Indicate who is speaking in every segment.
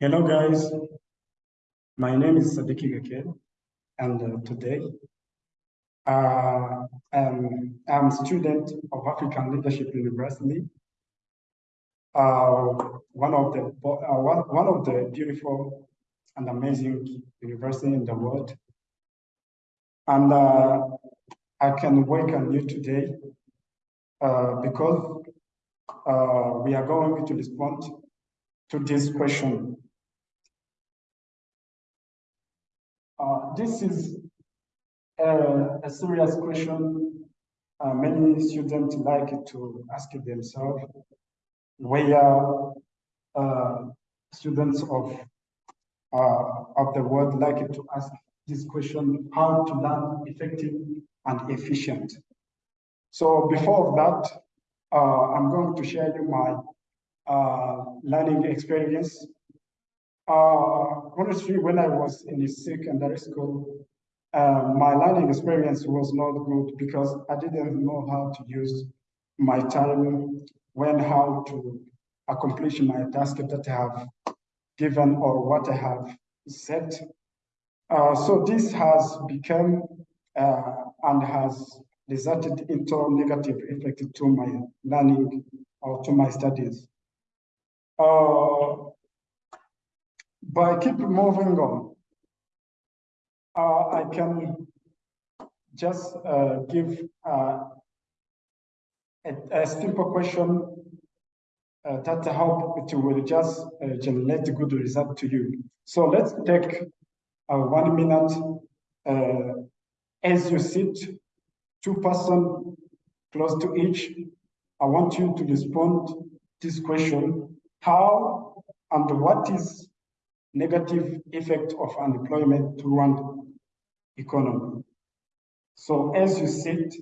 Speaker 1: Hello guys, my name is Sadiki Gake and uh, today uh, um, I'm a student of African Leadership University, uh, one of the uh, one, one of the beautiful and amazing university in the world. And uh, I can welcome you today uh, because we are going to respond to this question Uh, this is a, a serious question uh, many students like to ask themselves, where uh, students of uh, of the world like to ask this question, how to learn effective and efficient. So before that, uh, I'm going to share you my uh, learning experience uh, honestly, when I was in the secondary school, uh, my learning experience was not good because I didn't know how to use my time, when how to accomplish my task that I have given or what I have set. Uh, so this has become uh, and has resulted into negative effect to my learning or to my studies. Uh, but keep moving on. Uh, I can just uh, give uh, a, a, simple question uh, that help it will just uh, generate good result to you. So let's take uh, one minute as you sit, two person close to each. I want you to respond this question: How and what is negative effect of unemployment to one economy. So as you sit,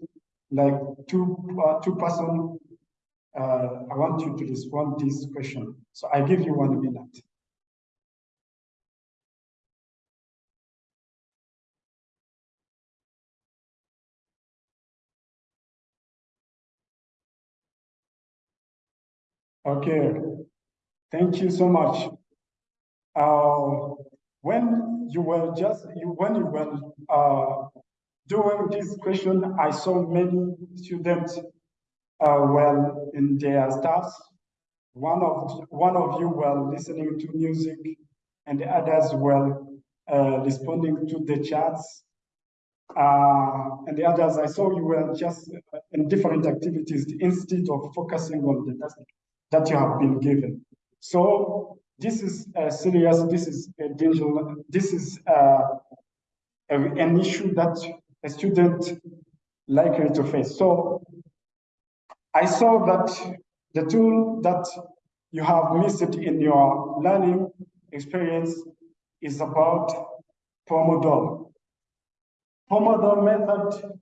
Speaker 1: like two uh, two person, uh, I want you to respond this question. So I give you one minute. Okay, thank you so much. Uh, when you were just you, when you were uh, doing this question, I saw many students uh, were in their staffs. One of one of you were listening to music, and the others were uh, responding to the chats. Uh, and the others, I saw you were just in different activities instead of focusing on the task that you have been given. So this is uh, serious, this is a danger, this is uh, a, an issue that a student likely to face. So I saw that the tool that you have missed in your learning experience is about Pomodoro. Pomodoro method,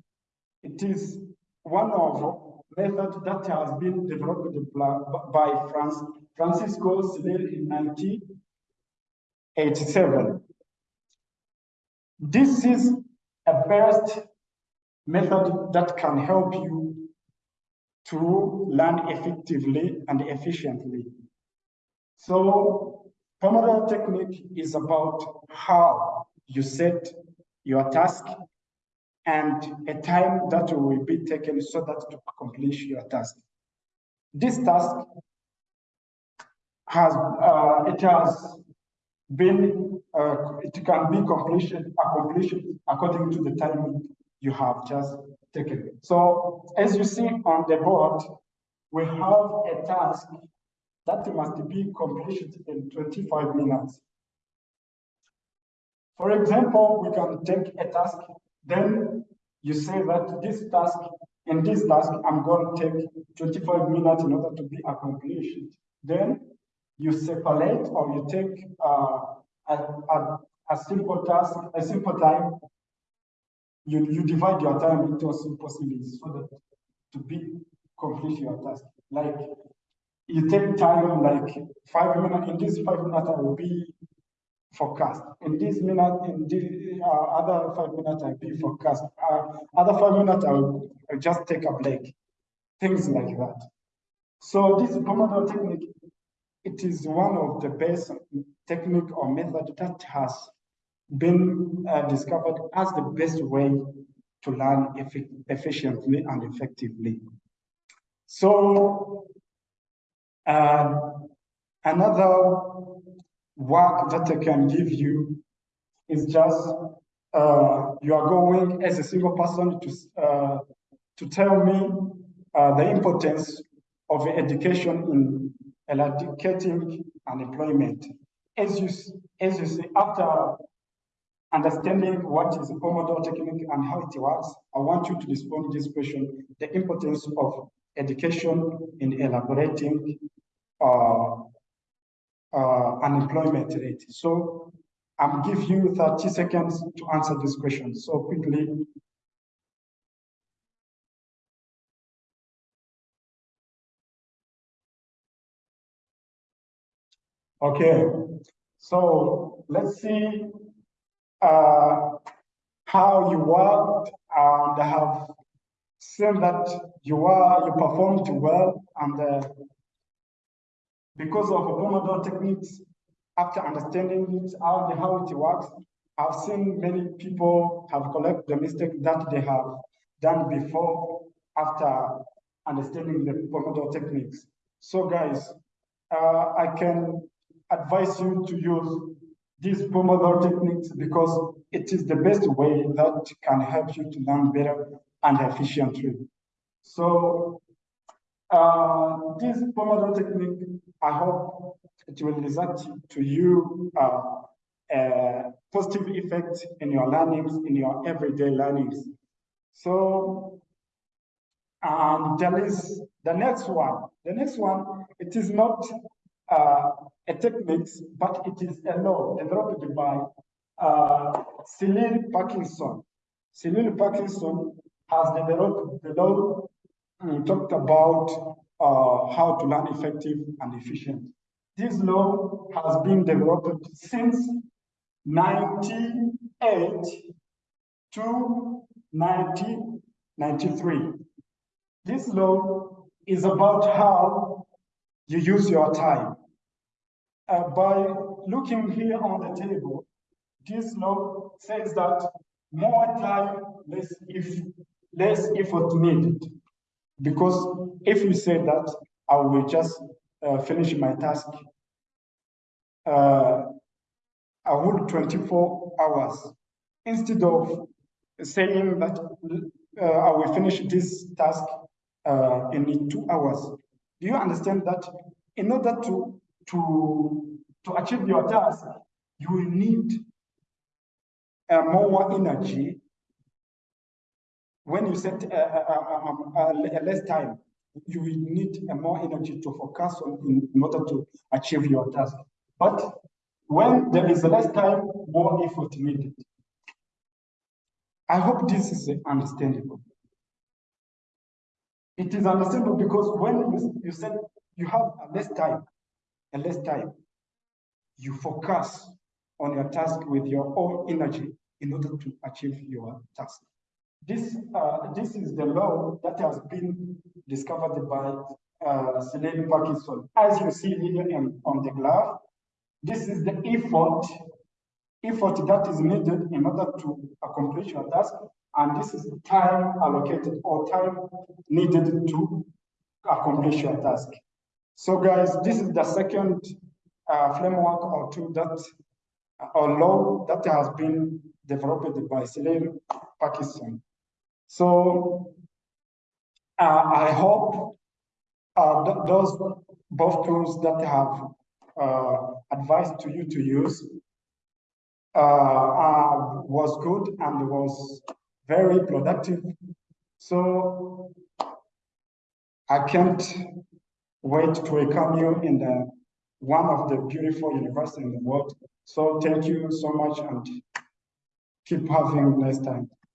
Speaker 1: it is one of method that has been developed by France Francisco Cirillo in 1987. This is a best method that can help you to learn effectively and efficiently. So Pomodoro technique is about how you set your task and a time that will be taken so that to accomplish your task. This task has uh, it has been uh, it can be completed accomplished according to the time you have just taken. So as you see on the board, we have a task that must be completed in 25 minutes. For example, we can take a task, then you say that this task, in this task, I'm going to take 25 minutes in order to be accomplished. Then you separate or you take uh, a, a, a, simple task, a simple time, you, you divide your time into simple series so that to be complete your task. Like you take time like five minutes, in this five minutes I will be forecast. In this minute, in uh, other five minutes I will be forecast. Uh, other five minutes I will just take a break. Things like that. So this Pomodoro technique it is one of the best technique or method that has been uh, discovered as the best way to learn effic efficiently and effectively. So uh, another work that I can give you is just uh, you are going as a single person to uh, to tell me uh, the importance of education in eradicating unemployment. As you as you see, after understanding what is the Pomodoro technique and how it works, I want you to respond to this question: the importance of education in elaborating uh, uh, unemployment rate. So I'm giving you 30 seconds to answer this question. So quickly. Okay, so let's see uh, how you worked and have seen that you are you performed well and uh, because of Pomodoro techniques, after understanding it, how, how it works, I've seen many people have corrected the mistake that they have done before after understanding the Pomodoro techniques. So guys, uh, I can advise you to use these Pomodoro techniques because it is the best way that can help you to learn better and efficiently. So uh, this Pomodoro technique, I hope it will result to you uh, a positive effect in your learnings, in your everyday learnings. So um, there is the next one. The next one, it is not uh, a technique, but it is a law developed by uh, Cyril Parkinson. Cyril Parkinson has developed the law we talked about uh, how to learn effective and efficient. This law has been developed since 1998 to 1993. This law is about how you use your time. Uh, by looking here on the table, this law says that more time, less, if, less effort needed. Because if we say that I will just uh, finish my task, uh, I would 24 hours instead of saying that uh, I will finish this task uh, in two hours. Do you understand that in order to, to, to achieve your task, you will need uh, more energy when you set a, a, a, a, less time, you will need a more energy to focus on in, in, order to achieve your task. But when there is less time, more effort needed. I hope this is understandable. It is understandable because when you, you said you have less time, a less time, you focus on your task with your own energy in order to achieve your task. This, uh, this is the law that has been discovered by uh, Cyril Parkinson. As you see here in, on the graph, this is the effort, effort that is needed in order to accomplish your task, and this is time allocated or time needed to accomplish your task. So guys, this is the second uh, framework or tool that, or law that has been developed by Cyril Parkinson. So uh, I hope uh, th those both tools that have uh, advised to you to use uh, was good and was very productive. So I can't wait to welcome you in the one of the beautiful universities in the world. So thank you so much and keep having a nice time.